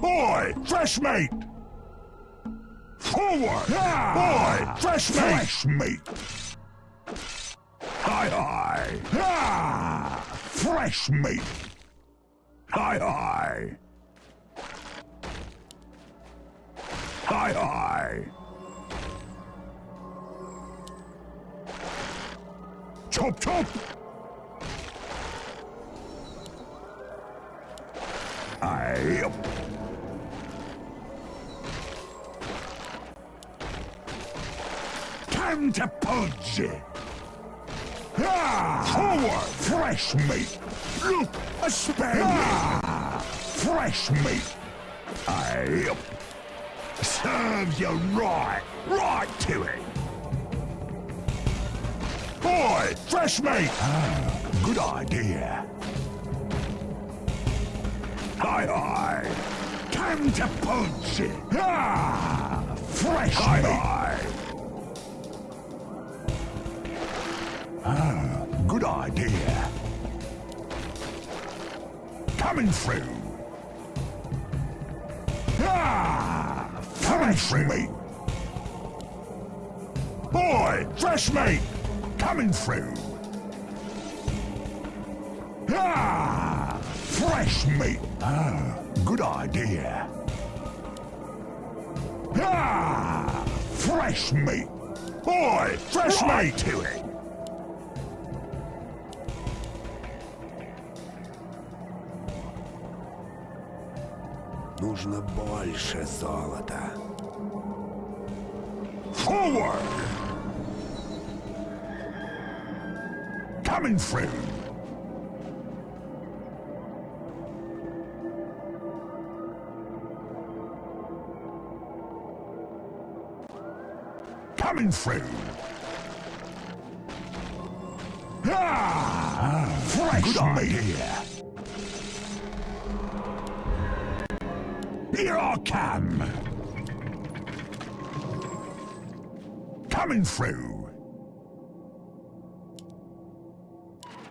Boy, fresh meat! Forward! Boy, fresh meat! Fresh meat! Hi, hi! Ah, fresh meat! Hi, hi! Hi, hi! Chop, chop! Time to pudge! Ah, forward! Fresh meat! Look, a spare ah, Fresh meat! I... Serves you right! Right to it! Boy, fresh meat! Ah, good idea. Hi, hi. Time to punch it. Ah, fresh hi, meat. Hi. Ah, good idea. Coming through. Ah, fresh meat. Boy, fresh meat. Coming through. Ah, fresh meat. Ah, good idea. Ah, fresh meat. Boy, fresh right meat to it. Нужно больше золота. Forward! Coming through! Coming through! Ah! Fresh Good idea! Here I come! Coming through!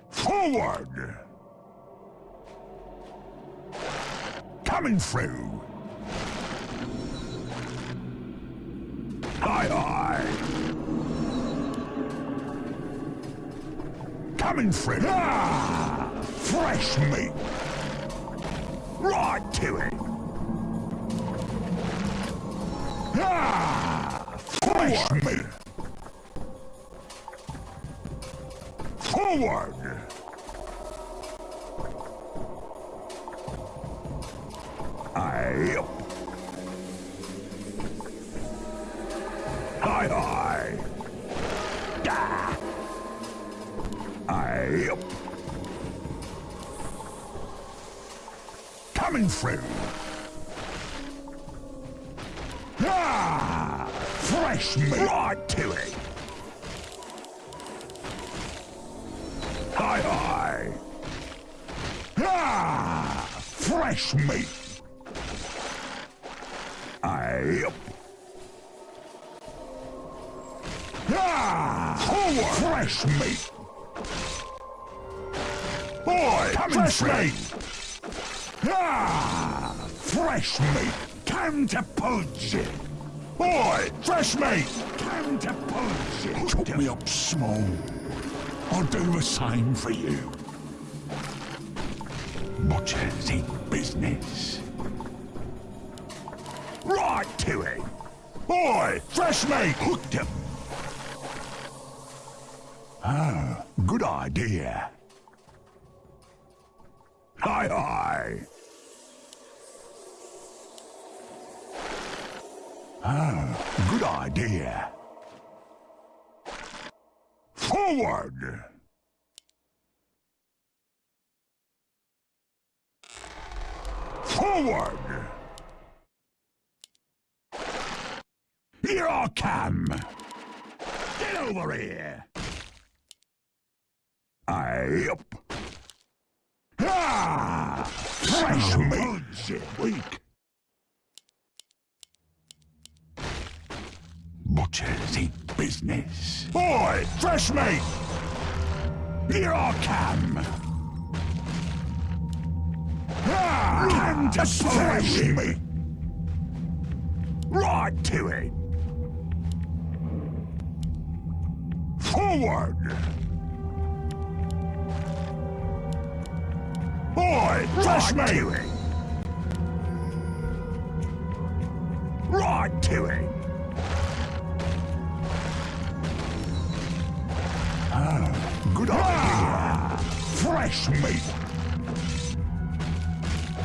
Forward! Coming through! Coming through! Ah! Fresh meat! Right to it! Ah! Fresh meat! Forward! I... Coming through! Ah! Fresh meat! Right to it! Hi, hi! Ah! Fresh meat! I... Ah! Forward! Fresh meat! Boy, coming fresh meat! Ah! Fresh meat! Time to pudge it! Boy, fresh meat! Time to pudge it! Chop me up small. I'll do the same for you. Butchers eat business. Right to it! Boy, fresh meat! Hooked him. Ah, good idea. Ah, good idea. Forward! Forward! Here I come! Get over here! I Weak! Butchers eat business. Boy, fresh meat! Here I come! Ah! Come to me! Right to it! Forward! Boy, fresh right to it! Right to it! Ah, good idea! Fresh meat!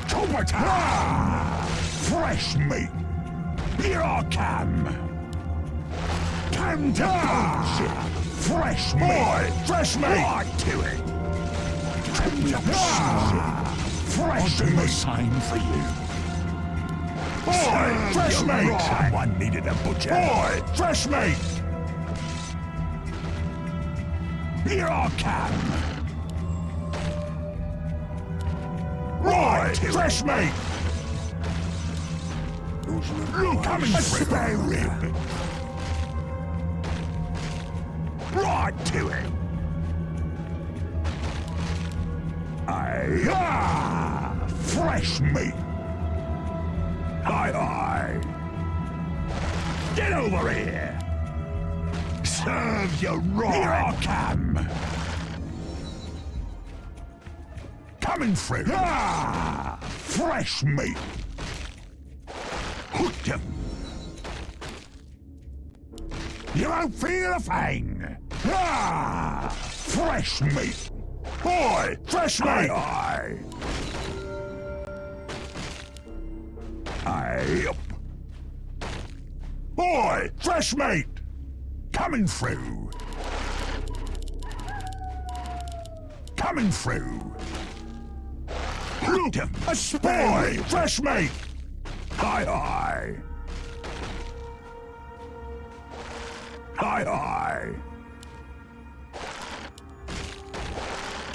Tomato! Ah, fresh meat! Here I come! Come to ah, Fresh meat! Boy, fresh meat! Right to it! Fresh a sign for you. Boy, fresh meat! Someone needed a butcher. Boy, fresh meat! Here I come! Right, fresh meat! You coming, spare rib! Right to it! Aye, ah, fresh meat! Aye! Get over here! Serve you right! Here I come! Coming through! Ah, fresh meat! Hooked him! You won't feel a thing! Ah! Fresh meat! Boy! Fresh meat! Aye, aye. Aye. Boy! Fresh meat! Coming through! Coming through! Look! A boy! Fresh meat! Hi, hi! Hi, hi!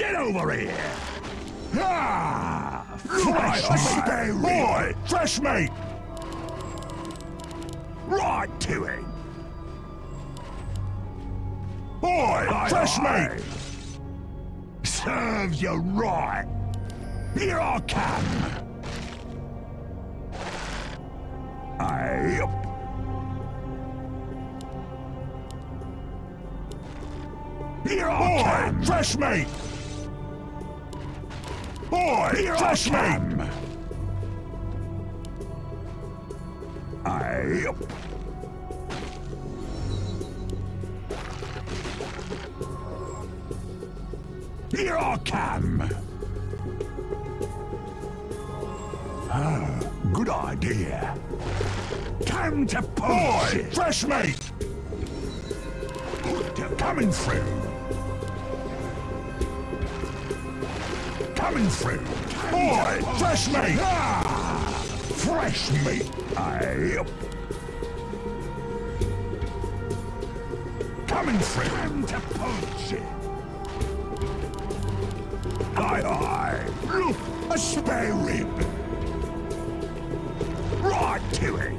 Get over here! Ah! Fresh meat! Boy! Fresh meat! Right to it! Boy! Hi, fresh hi. meat! Serves you right! Here I come! Aye. Here I come! Fresh meat! Boy, Here fresh meat! Aye. Here I come! Ah, good idea. Time to punch Boy, fresh meat! Coming through! Coming through! Boy, fresh meat! Ah, fresh meat! Aye. Coming through! Time to punch it! Aye, aye! Look, a spare rib! Right to it!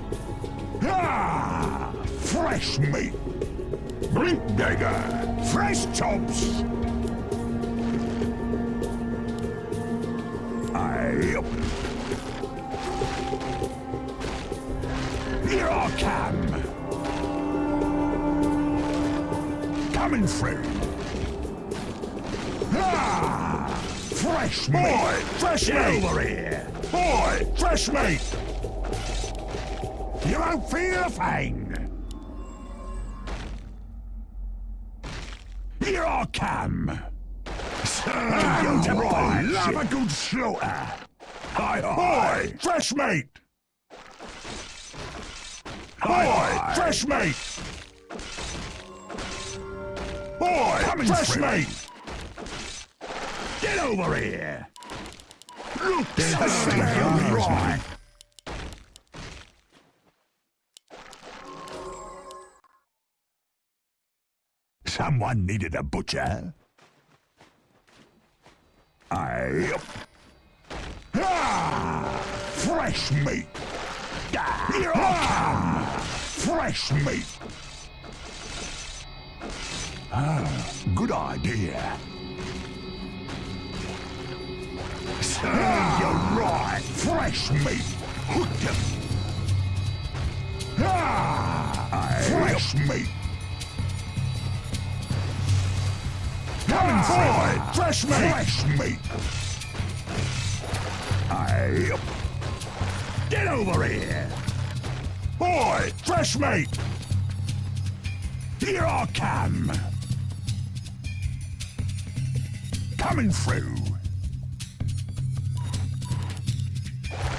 Ah! Fresh meat! Blink dagger! Fresh chops! Coming through! Ah! Fresh! Boy, fresh meat! over here! Boy, fresh meat! You won't feel a thing! Here I come! Serve you right! Love a good slaughter! Hi, hi! Boy, fresh meat! Hi, Boy, hi. fresh meat! Boy, Coming fresh meat! Get over here! Look, there's a right! Someone needed a butcher. I... Ah! Fresh meat! Here I come! Fresh meat! Ah, good idea. Serve you right! Fresh meat. Hooked him. Ah, fresh meat. Coming forward. Fresh meat. Fresh meat. I. Get over here. Boy, fresh meat. Here I come. Coming through.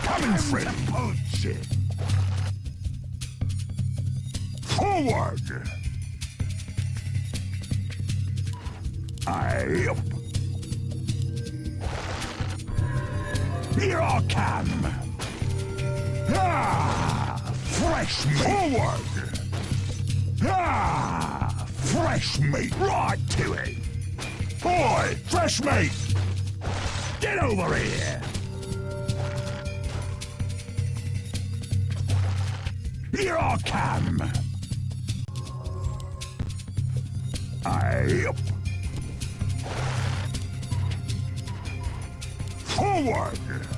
Coming through. Punch it. Forward. I. Here I come. Ah, fresh meat. Forward. Ah, fresh meat. Right to it. Boy, fresh meat. Get over here. Here I come. I. Forward.